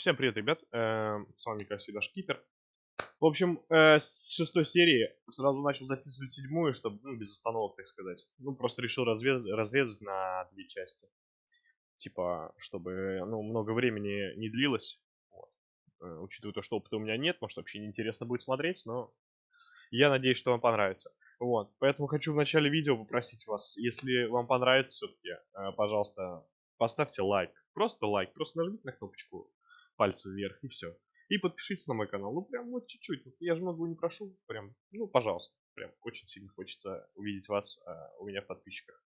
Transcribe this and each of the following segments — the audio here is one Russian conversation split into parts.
всем привет, ребят. Э, с вами, как всегда, Шкипер. В общем, э, с шестой серии сразу начал записывать седьмую, чтобы, ну, без остановок, так сказать. Ну, просто решил разрез, разрезать на две части. Типа, чтобы, ну, много времени не длилось. Вот. Э, учитывая то, что опыта у меня нет, может, вообще неинтересно будет смотреть, но я надеюсь, что вам понравится. Вот. Поэтому хочу в начале видео попросить вас, если вам понравится все-таки, э, пожалуйста, поставьте лайк. Просто лайк, просто нажмите на кнопочку пальцы вверх и все. И подпишитесь на мой канал. Ну, прям вот чуть-чуть. Я же много не прошу. Прям, ну, пожалуйста. Прям очень сильно хочется увидеть вас э, у меня в подписчиках.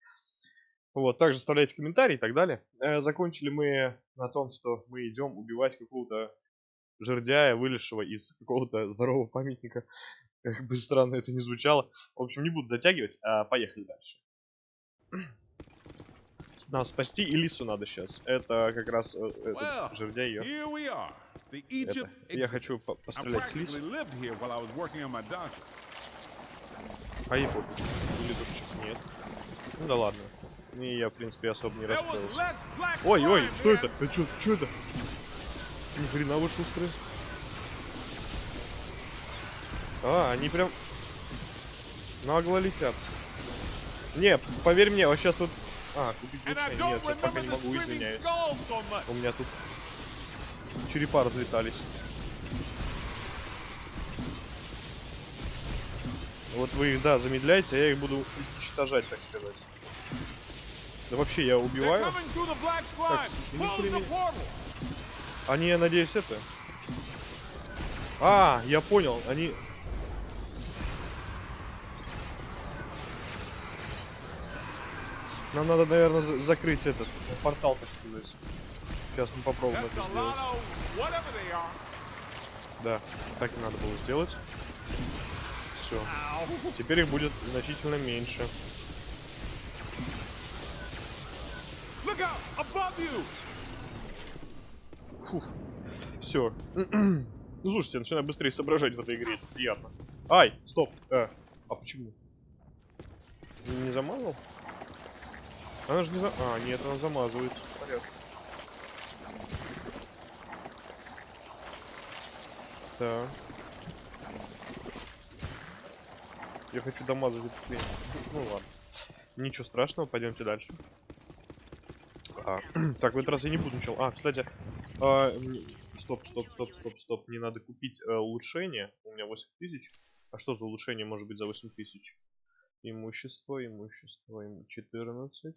Вот, также оставляйте комментарии и так далее. Э, закончили мы на том, что мы идем убивать какого-то жердяя, вылезшего из какого-то здорового памятника. Как бы странно это не звучало. В общем, не буду затягивать, а поехали дальше. Нам спасти Элису надо сейчас. Это как раз э, этот жердяй ее. Это. Я хочу по пострелять с Лис. А ей пофиг. Или что нет. Ну да ладно. И я, в принципе, особо не расстроился. Ой, ой, что это? Это что, что это? Ни хрена вы шустрые. А, они прям нагло летят. Не, поверь мне, вот сейчас вот а, купить лучше нет, что пока не могу, извиняюсь. У меня тут черепа разлетались. Вот вы их, да, замедляете, а я их буду уничтожать, так сказать. Да вообще, я убиваю. Так, слушай, Они, я надеюсь, это... А, я понял, они Нам надо, наверное, закрыть этот портал, так сказать. Сейчас мы попробуем это сделать. Да, так и надо было сделать. Все. Теперь их будет значительно меньше. Фух. Все. ну слушайте, я начинаю быстрее соображать в этой игре. Это приятно. Ай, стоп. Э, а почему? Не замазал? Она же не за... А, нет, она замазывает. Порядок. Так. Я хочу домазать эту хрень. Ну ладно. Ничего страшного, пойдемте дальше. А, так, в этот раз я не буду ничего. А, кстати. А, стоп, стоп, стоп, стоп, стоп. Мне надо купить а, улучшение. У меня 8000. А что за улучшение может быть за 8000? Имущество, имущество, 14.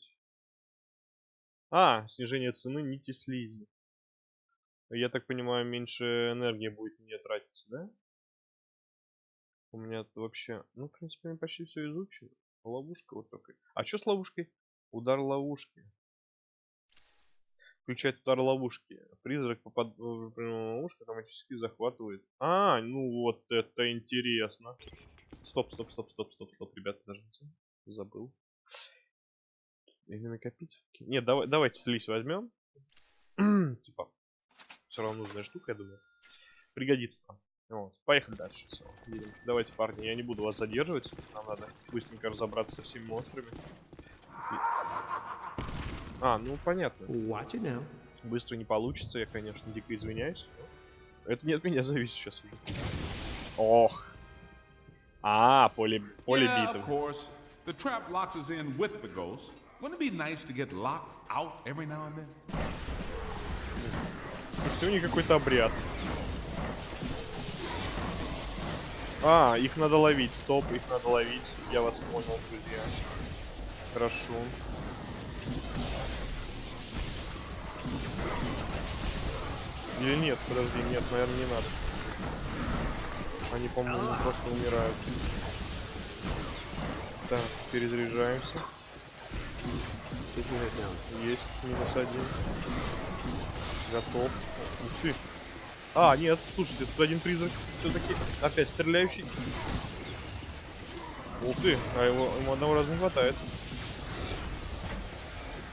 А, снижение цены нити слизи. Я так понимаю, меньше энергии будет мне тратиться, да? У меня вообще... Ну, в принципе, я почти все изучил. Ловушка вот только. А что с ловушкой? Удар ловушки. Включать удар ловушки. Призрак попад в ловушку автоматически захватывает. А, ну вот это интересно. Стоп, стоп, стоп, стоп, стоп, стоп, ребята, подождите. Забыл. Или накопить? Нет, давай, давайте слизь возьмем. типа, все равно нужная штука, я думаю. Пригодится нам. Вот, поехали дальше. Все, едем. Давайте, парни, я не буду вас задерживать. Нам надо быстренько разобраться со всеми монстрами. И... А, ну понятно. Быстро не получится, я, конечно, дико извиняюсь. Это не от меня зависит сейчас уже. Ох. А, поле, поле битвы. The trap locks us in with the ghost. Wouldn't it be nice to get locked out every now and then? Слушайте, у них какой-то обряд. А, их надо ловить. Стоп, их надо ловить. Я вас понял, друзья. Хорошо. Или нет, подожди, нет, наверное, не надо. Они, по-моему, просто умирают. Так, перезаряжаемся. Есть, минус один. Готов. Ух ты. А, нет, слушайте, тут один призрак все-таки опять стреляющий. Ух ты, а его, ему одного раза не хватает.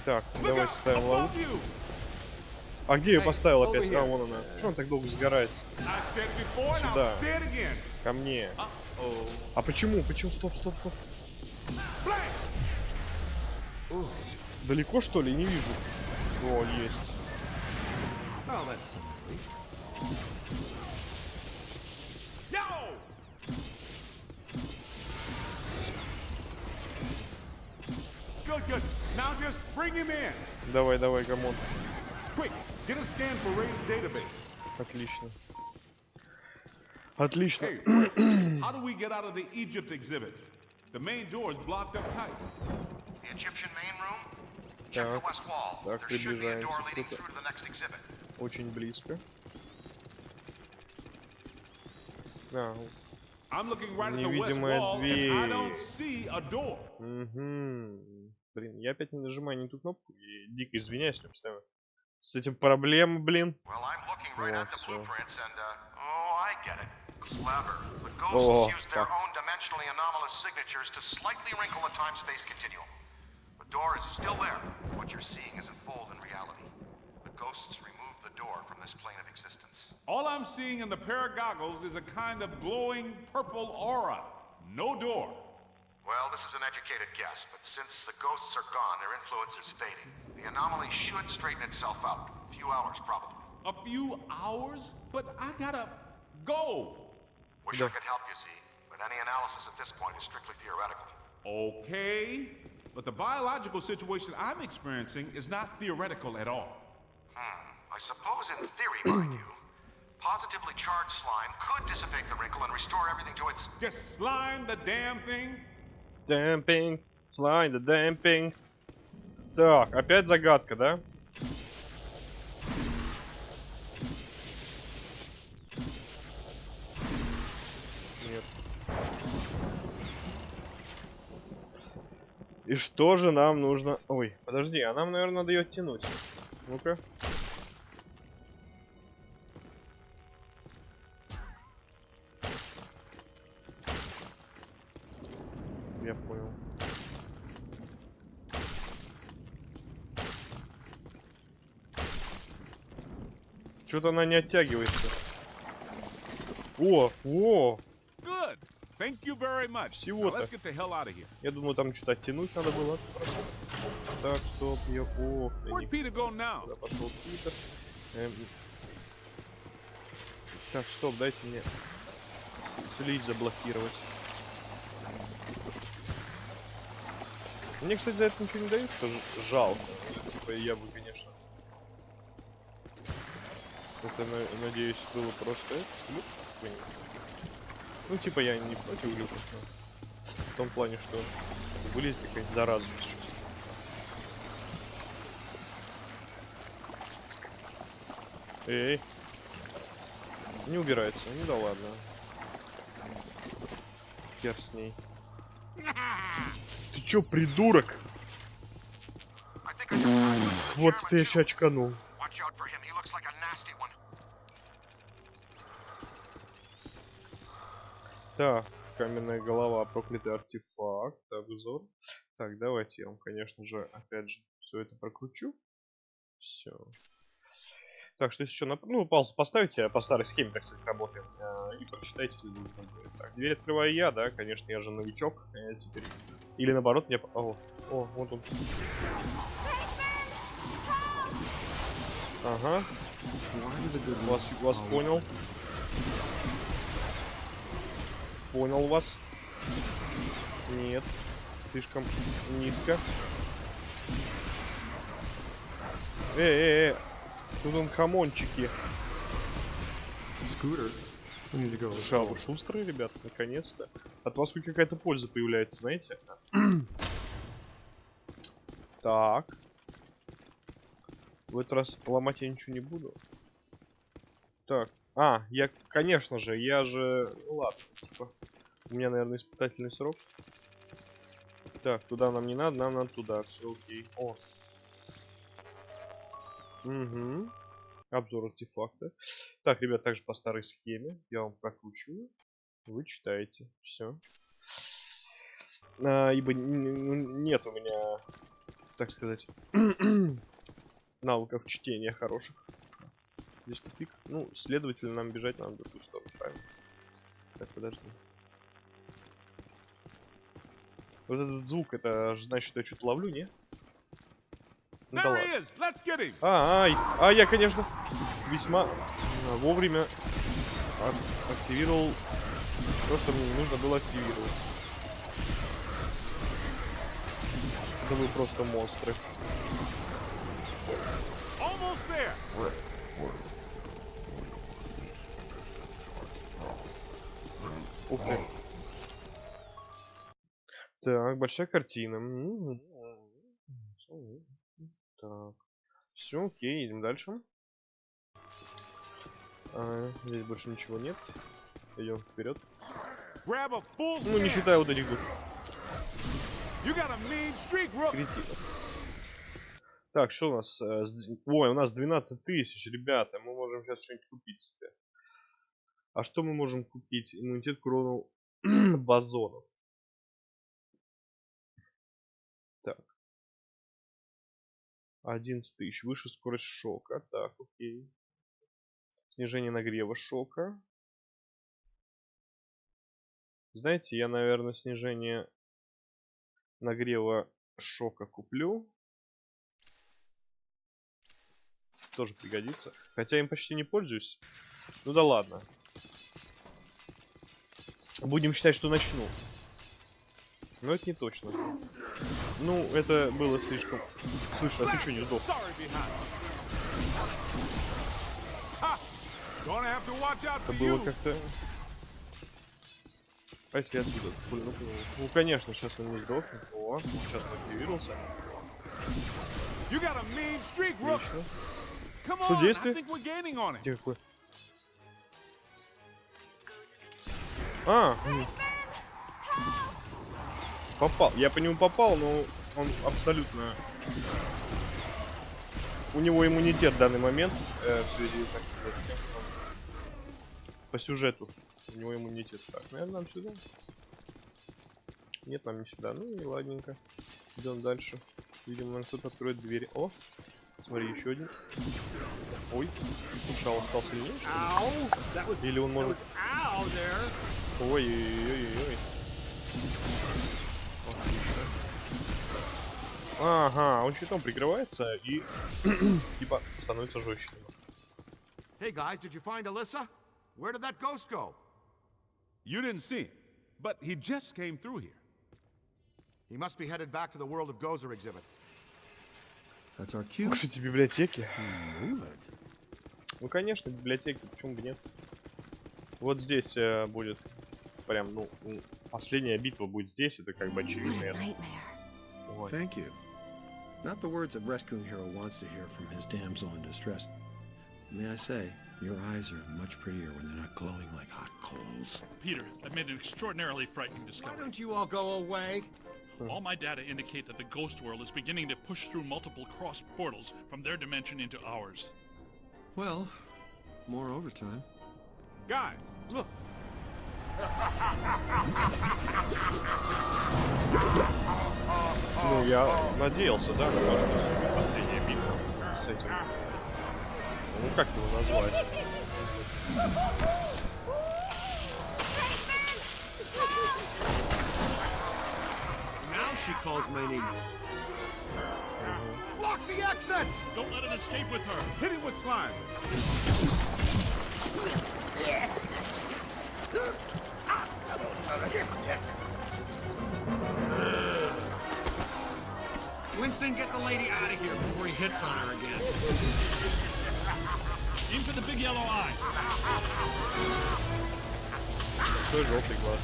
Так, давайте ставим ловушку. А где я поставил опять? А, вон она. Почему он так долго сгорает? Сюда. Ко мне. А почему? Почему? Стоп, стоп, стоп. Далеко, что ли? Не вижу. О, есть. Давай, давай, come on. Отлично. Отлично. How do we get out of the Egypt exhibit? The main door is blocked up tight. The Egyptian main room? Check the west wall. так, there should be a door leading through to the next exhibit. Очень близко. А, I'm looking right at the west Невидимая wall, and I дверь. don't see a door. угу. Блин, я опять не нажимаю не ту кнопку и дико извиняюсь, но постоянно. С этим проблемы, блин. Well, I'm looking right Oh, at the so- blueprints and, uh, oh, I get it. Clever. The ghosts Oh, used their fuck. own dimensionally anomalous signatures to slightly wrinkle the time-space continuum. The door is still there. What you're seeing is a fold in reality. The ghosts removed the door from this plane of existence. All I'm seeing in the pair of goggles is a kind of glowing purple aura. No door. Well, this is an educated guess, but since the ghosts are gone, their influence is fading. The anomaly should straighten itself out. A few hours, probably. A few hours? But I gotta go. Wish I could help you, Z, but any analysis at this point is strictly theoretical. Okay. But the biological situation I'm experiencing is not theoretical at all. Hmm, I suppose in theory, mind you, positively charged slime could dissipate the wrinkle and restore everything to its... Just slime the damn thing? Демпинг. Fly the демпинг. Так, опять загадка, да? Нет. И что же нам нужно... Ой, подожди, а нам, наверное, надо ее тянуть. Ну-ка. Я понял. Что-то она не оттягивается. О, о, Good. Thank you very much. Now Всего-то. я думаю, там что-то оттянуть надо было. Так, стоп, я... О, я? Куда пошел Питер? Эм, Так, стоп, дайте мне слить заблокировать. Мне, кстати, за это ничего не дают, что жалко. Типа, я бы, конечно... Это, на- надеюсь, было просто это, глюк какой-нибудь. Ну, типа, я не против глюков, но... В том плане, что вылезет какая-нибудь зараза. Эй. Не убирается. Ну да ладно. Хер с ней. Ты чё, придурок? Вот ты еще очканул. Так, каменная голова, проклятый артефакт, обзор. Так, давайте я вам, конечно же, опять же, все это прокручу. Все. Так, что если что, на... ну, паузу поставите, по старой схеме, так сказать, работаем. а, и прочитайте, если нужно будет. Так, дверь открываю я, да, конечно, я же новичок э, теперь. Или наоборот, мне... О, о, вот он. Ага, вас, вас понял. Понял вас. Нет. Слишком низко. Эй, эй, эй. Тут он хамончики. To go. Слушай, а вы шустрые, ребят, наконец-то. От вас хоть какая-то польза появляется, знаете? Так. В этот раз ломать я ничего не буду. Так. А, я, конечно же, я же... Ну ладно, типа... У меня, наверное, испытательный срок. Так, туда нам не надо, нам надо туда. Все окей. О. Угу. Обзор артефакта. Так, ребят, также по старой схеме. Я вам прокручиваю. Вы читаете. Все. А, ибо н- н- нет у меня, так сказать, навыков чтения хороших. Здесь тупик. Ну, следовательно, нам бежать надо в ту сторону, правильно? Так, подожди. Вот этот звук, это значит, что я что-то ловлю, не? Ну да ладно. А, ай, а я, конечно, весьма а, вовремя ак- активировал то, что мне не нужно было активировать. Да вы просто монстры. Ух ты. Так, большая картина. Так. Все, окей, едем дальше. А, здесь больше ничего нет. Идем вперед. Ну, не считая вот этих кретинов. Так, что у нас? э, Ой, у нас 12 тысяч, ребята. Мы можем сейчас что-нибудь купить себе. А что мы можем купить? Иммунитет к урону бозонов. 11 тысяч. Выше скорость шока. Так, окей. Снижение нагрева шока. Знаете, я, наверное, снижение нагрева шока куплю. Тоже пригодится. Хотя им почти не пользуюсь. Ну да ладно. Будем считать, что начну. Но это не точно. Ну, это было слишком... Слушай, а ты что, не сдох? Это было как-то... А если отсюда? Ну, ну, конечно, сейчас он не сдохнет. О, сейчас он активировался. Отлично. Что, действие? Где какой? А. попал. Я по нему попал, но он абсолютно... У него иммунитет в данный момент э, в связи так с тем, что он по сюжету у него иммунитет. Так, наверное, нам сюда. Нет, нам не сюда. Ну и ладненько. Идем дальше. Видимо, нам кто-то откроет двери. О, смотри, еще один. Ой, слушай, а он стал сильнее, что ли? Или он может... Ой-ой-ой-ой-ой. Ага, он щитом прикрывается и типа становится жестче немножко. Hey guys, did you find Alyssa? Where did that ghost go? You didn't see him, but he just came through here. He must be headed back to the World of Gozer exhibit. That's our cue. Слушайте, библиотеки. Ну конечно, библиотеки, почему бы нет. Вот здесь э, будет прям, ну, м, последняя битва будет здесь, это как бы очевидно. это. Nightmare. Ой. Thank you. Not the words that rescuing hero wants to hear from his damsel in distress. May I say, your eyes are much prettier when they're not glowing like hot coals. Peter, I've made an extraordinarily frightening Why discovery. don't you all go away? All my data indicate that the ghost world is beginning to push through multiple cross portals from their dimension into ours. Well, more overtime. Guys, look. Ну, я надеялся, да, то, что последняя битва с этим. Ну, как его назвать? Now she calls my name. Block the exits! Don't let it escape with her. Hit him with slime. Winston, get the lady out of here before he hits on her again. Aim for the big yellow eye. Большой желтый глаз.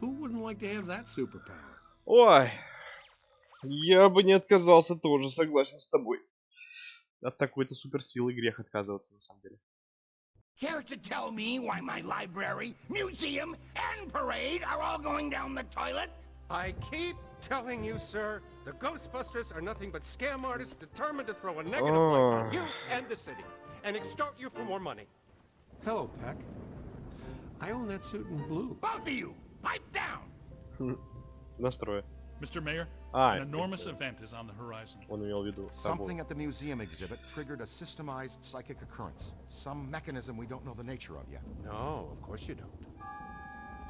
Who wouldn't like to have that superpower? Ой, я бы не отказался тоже, согласен с тобой. От такой-то суперсилы грех отказываться, на самом деле. Care to tell me why my library, museum, and parade are all going down the toilet? I keep telling you, sir, the Ghostbusters are nothing but scam artists determined to throw a negative light on you and the city, and extort you for more money. Hello, Peck. I own that suit in blue. Both of you, pipe down! Настроя. Mr. Mayor, А, an это enormous это event is on the horizon. он имел в виду собой. Something at the museum exhibit triggered a systemized psychic occurrence. Some mechanism we don't know the nature of yet. No, of course you don't.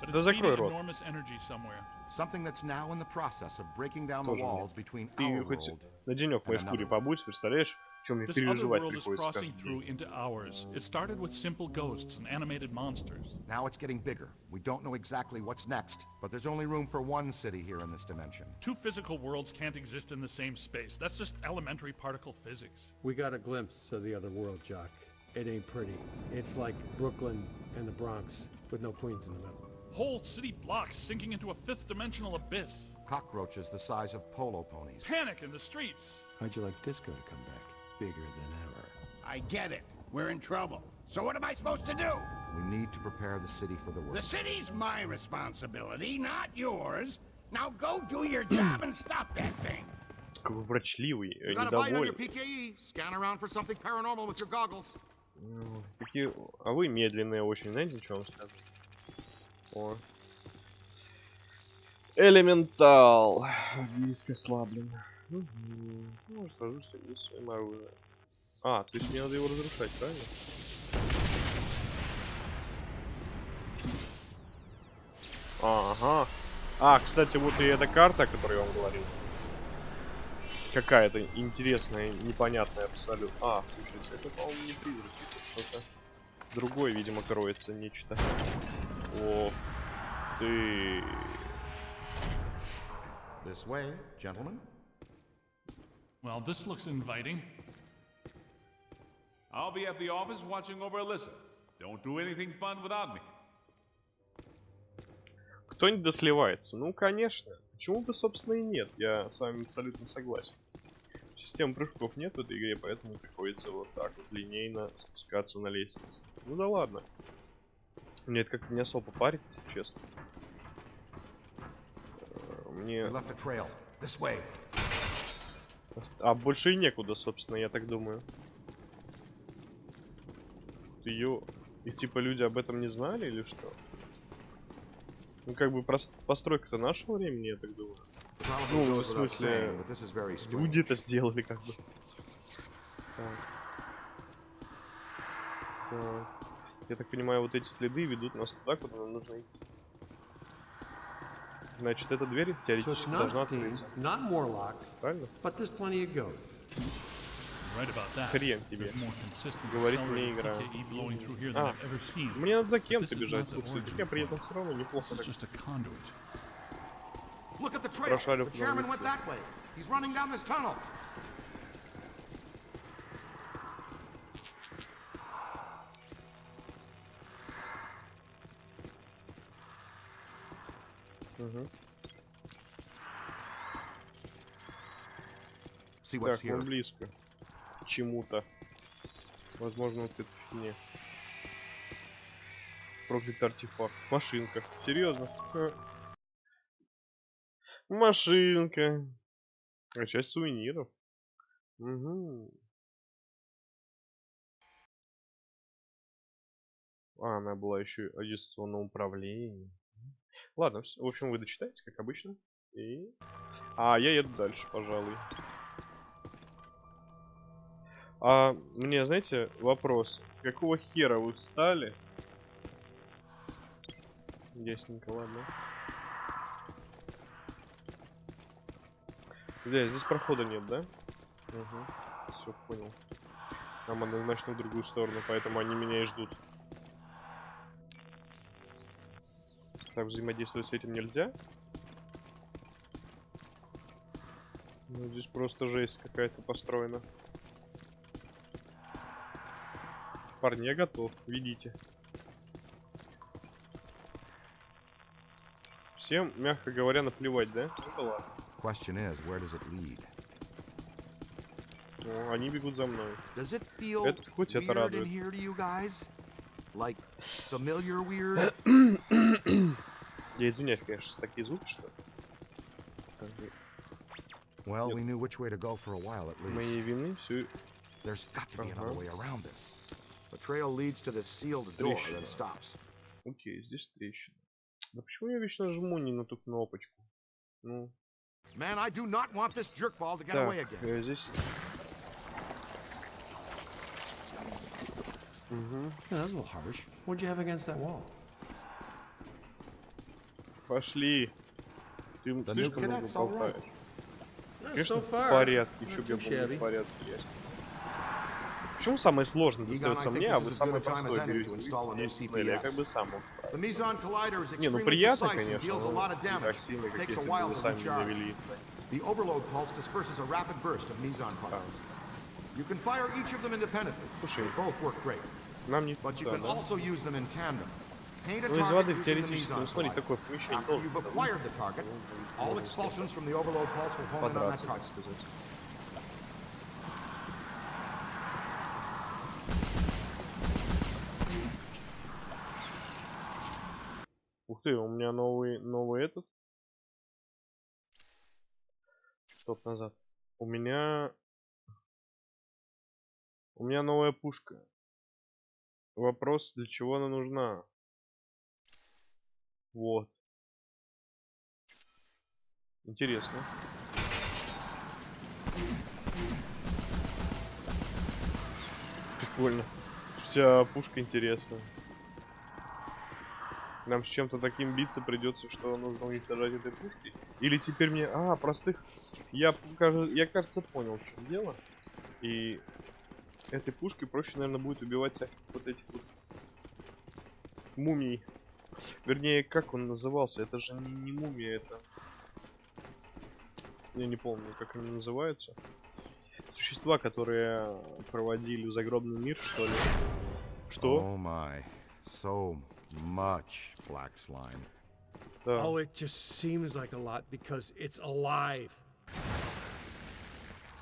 But Да it's закрой feeding рот. enormous energy somewhere. Something that's now in the process of breaking down the Тоже нет. walls between Ты our хоть world на денек в моей and шкуре another. побудь, представляешь, чем мне This other переживать world is приходится crossing каждый through день. into ours. It started with simple ghosts and animated monsters. Now it's getting bigger. We don't know exactly what's next, but there's only room for one city here in this dimension. Two physical worlds can't exist in the same space. That's just elementary particle physics. We got a glimpse of the other world, Jock. It ain't pretty. It's like Brooklyn and the Bronx with no queens in the middle. Whole city blocks sinking into a fifth dimensional abyss. Cockroaches the size of polo ponies. Panic in the streets. How'd you like disco to come back? Bigger than ever. I get it. We're in trouble. So what am I supposed to do? We need to prepare the city for the The worst. city's my responsibility, not yours. Now go do your job and stop that thing. Какой вы врачливый, э, Got a bite on your недовольный. PKE. Scan around for something paranormal with your goggles. Ну, Какие... А вы медленные очень, знаете, что вам скажу? О. Элементал. Виск ослаблен. Мгм. Ну, сажусь себе своим оружием. А, то есть мне надо его разрушать, правильно? Ага. А, кстати, вот и эта карта, о которой я вам говорил. Какая-то интересная, непонятная абсолютно. А, слушайте, это, по-моему, не призрак, это что-то другое, видимо, кроется нечто. Ох ты. This way, gentlemen. Well, this looks inviting. I'll be at the office watching over Alyssa. Don't do anything fun without me. Кто-нибудь досливается? Ну, конечно. Почему бы, собственно, и нет? Я с вами абсолютно согласен. Систем прыжков нет в этой игре, поэтому приходится вот так вот линейно спускаться на лестнице. Ну да ладно. Мне это как-то не особо парит, честно. Э, Мне... We left a trail. This way. А больше и некуда, собственно, я так думаю. Ее... И типа люди об этом не знали или что? Ну как бы постройка-то нашего времени, я так думаю. Ну, в смысле. Люди это сделали как бы. Так. Так. Я так понимаю, вот эти следы ведут нас туда, куда нам нужно идти. Значит, эта дверь So теоретически not должна открыться. Правильно? Хрен тебе. Говорит мне игра. А, мне надо за кем-то бежать, Так я при этом все равно неплохо так. Прошарю. He's running down this tunnel. What's Так, он близко. К чему-то. Возможно, вот этой фигне. Проклятый артефакт. Машинка. Серьезно? Ха. Машинка. А часть сувениров. Угу. А, она была еще дистанционном управлении. Ладно, в общем, вы дочитаете, как обычно. И... А, я еду дальше, пожалуй. А мне, знаете, вопрос. Какого хера вы встали? Ясненько, ладно. Бля, здесь прохода нет, да? Угу. Все, понял. Нам однозначно в другую сторону, поэтому они меня и ждут. Так, взаимодействовать с этим нельзя? Ну, здесь просто жесть какая-то построена. Парни, я готов, видите. Всем, мягко говоря, наплевать, да? Ну да ладно. Question is, where does it lead? Ну, они бегут за мной. Это хоть это радует. Like familiar weird? Я извиняюсь, конечно, за такие звуки, что... как бы well, Yep. we knew which way to go for a while at least. Моей вины все... There's got to be another Uh-huh. way around this. The trail leads to this sealed door Трещина. and stops. Окей, здесь трещина. Да почему я вечно жму не на ту кнопочку? Ну, Man, I do not want this jerkball to get Так, away again. э, здесь... Угу. Yeah, that was a little harsh. What'd you have against that wall? Пошли. Ты Да слишком ну, много болтаешь. Конечно, so в порядке. Еще shabby. в порядке есть. Почему самое сложное достается мне, а вы самое простое берете? туннель, я как бы сам Не, ну приятно, конечно, но не так сильно, как если бы вы сами навели. The overload pulse disperses a rapid burst of Meson particles. You can fire each of them independently. Слушай, They both work great. Нам не But you туда, can да? also use them in tandem. Paint a Ну, из воды теоретически, Meson ну смотри, такое помещение должен подраться, так сказать. Ух ты, у меня новый, новый этот. Стоп назад. У меня... У меня новая пушка. Вопрос, для чего она нужна? Вот. Интересно. Прикольно. Тебя пушка интересная. Нам с чем-то таким биться придется, что нужно уничтожать этой пушкой. Или теперь мне... А, простых... Я, кажется, я кажется, понял, в чем дело. И этой пушкой проще, наверное, будет убивать всяких вот этих вот мумий. Вернее, как он назывался? Это же не, не мумия, это... Я не помню, как они называются. Существа, которые проводили в загробный мир, что ли. Что? Oh my. So much black slime. Да. Oh, it just seems like a lot because it's alive.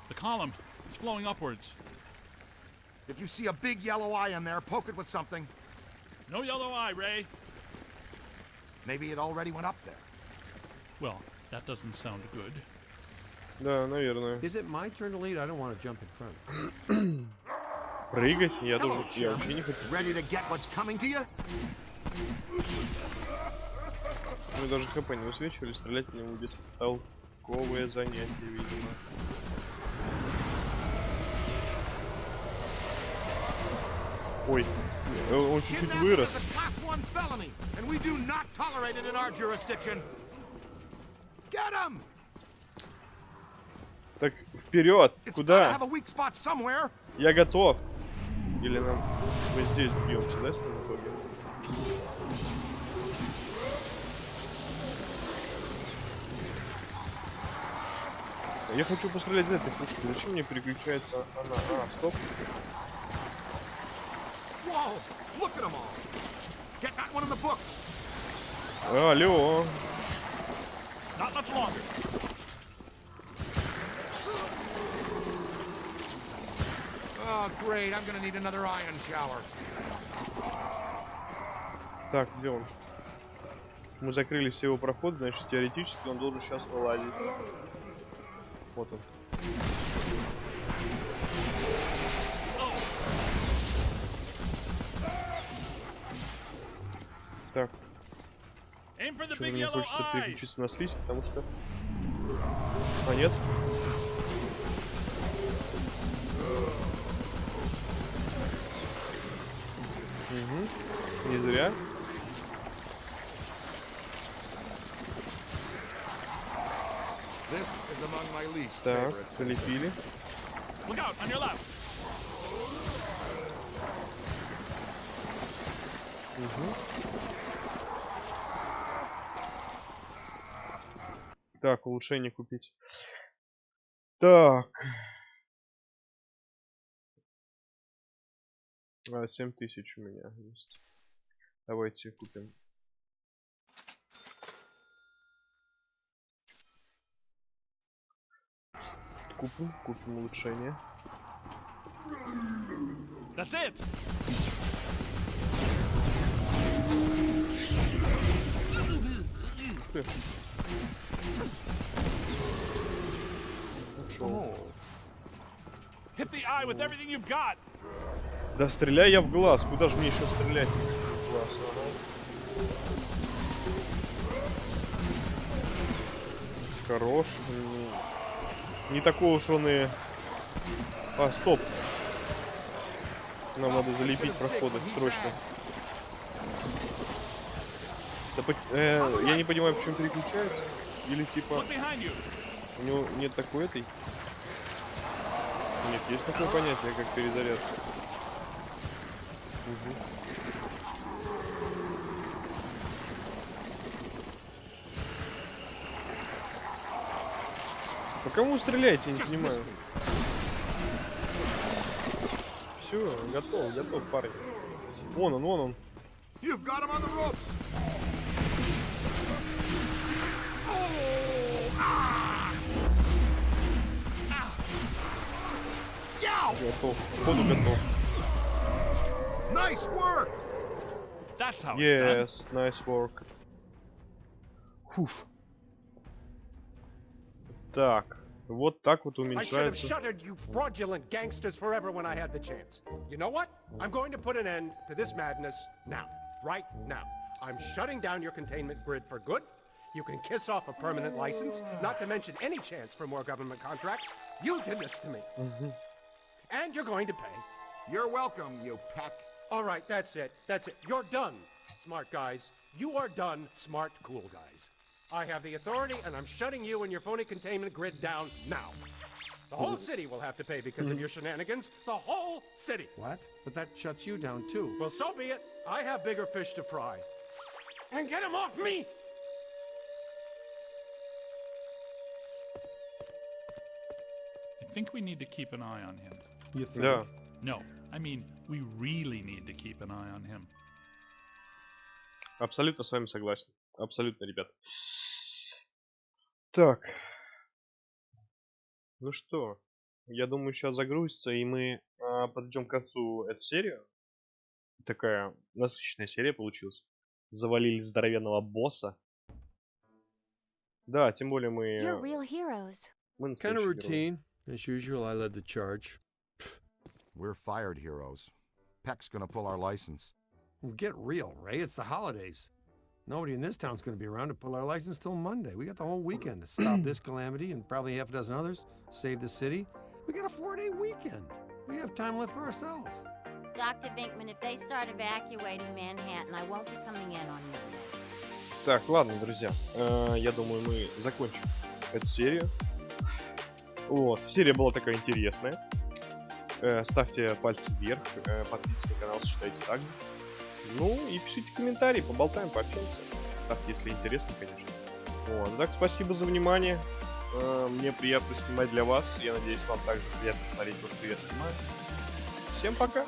The column, it's flowing upwards. If you see a big yellow eye in there, poke it with something. No yellow eye, Ray. Maybe it already went up there. Well, that doesn't sound good. Да, наверное. Is it my turn to lead? I don't want to jump in front. Прыгать? Я тоже... Hello, Я chum. вообще не хочу. Ready to get what's coming to you? Мы даже хп не высвечивали, стрелять по нему бестолковое занятие, видимо. Our jurisdiction. Get him! Так, вперед! Куда? Я готов! Или нам... Мы здесь бьемся, да, с ним в итоге? Я хочу пострелять из этой пушки. Зачем мне переключается она? А, стоп. Shower. Так, где он? Мы закрыли все его проходы, значит, теоретически он должен сейчас вылазить. Вот он. Так, Big мне хочется переключиться на слизь, потому что... А, нет? Угу. Не зря. Так, залепили. Look out, on your left. Так, улучшение купить. Так. А, 7 тысяч у меня есть. Давайте купим. Купим, купим улучшение. That's it. Ты. Ушел. Да стреляй я в глаз. Куда же мне еще стрелять? В глаз, ага. Хорош. М, Не такой уж он и... А, стоп. Нам надо залепить проходы срочно. Да э, я не понимаю, почему переключается. Или типа у него нет такой этой. Нет, есть такое понятие, как перезаряд. Мгм. По кому стреляете, я не понимаю. Все, готов, готов, парень. Вон он, вон он. Готов. Походу готов. Nice work! That's how it's done. Yes, nice work. Фуф. Так, вот так вот I should have уменьшается. shuttered you fraudulent gangsters forever when I had the chance. You know what? I'm going to put an end to this madness now. Right now. I'm shutting down your containment grid for good. You can kiss off a permanent license, not to mention any chance for more government contracts. You did this to me. And you're going to pay. You're welcome, you peck. All right, that's it. That's it. You're done, smart guys. You are done, smart, cool guys. I have the authority, and I'm shutting you and your phony containment grid down now. The whole city will have to pay because of your shenanigans. The whole city. What? But that shuts you down too. Well, so be it. I have bigger fish to fry. And get him off me! I think we need to keep an eye on him. You think? Да. No, I mean, we really need to keep an eye on him. Абсолютно с вами согласен. Абсолютно, ребят. Так. Ну что, я думаю, сейчас загрузится, и мы а, подойдем к концу эту серию. Такая насыщенная серия получилась. Завалили здоровенного босса. Да, тем более мы... Мы Kind of настоящие герои. routine. As usual, I led the charge. We're fired heroes. Peck's gonna pull our license. Well, get real, Ray. It's the holidays. Nobody in this town's going to be around to pull our license till Monday. We got the whole weekend to stop this calamity and probably half a dozen others, save the city. We got a four-day weekend. We have time left for ourselves. Dr. Vinkman, if they start evacuating Manhattan, I won't be coming in on Monday. Так, ладно, друзья. э, я думаю, мы закончим эту серию. Вот, серия была такая интересная. Э, ставьте пальцы вверх, э, подписывайтесь на канал, считайте так. же. Ну и пишите комментарии, поболтаем, пообщаемся. Ставьте, если интересно, конечно. Вот, так, спасибо за внимание. Э, мне приятно снимать для вас. Я надеюсь, вам также приятно смотреть то, что я снимаю. Всем пока!